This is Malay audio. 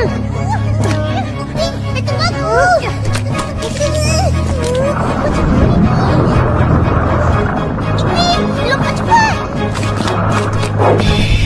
Cepat! Cepat! Cepat! Cepat!